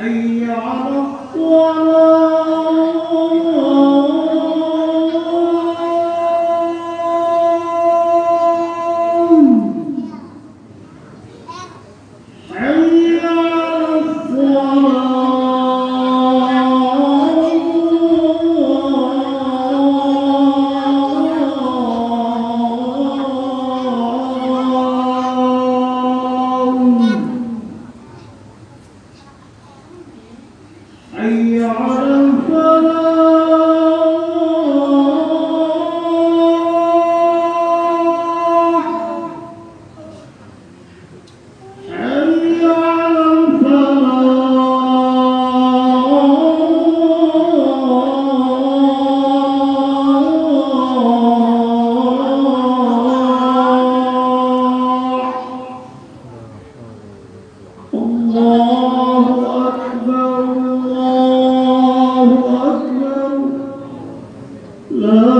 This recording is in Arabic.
أي أن يعرفوا أن على فلا love.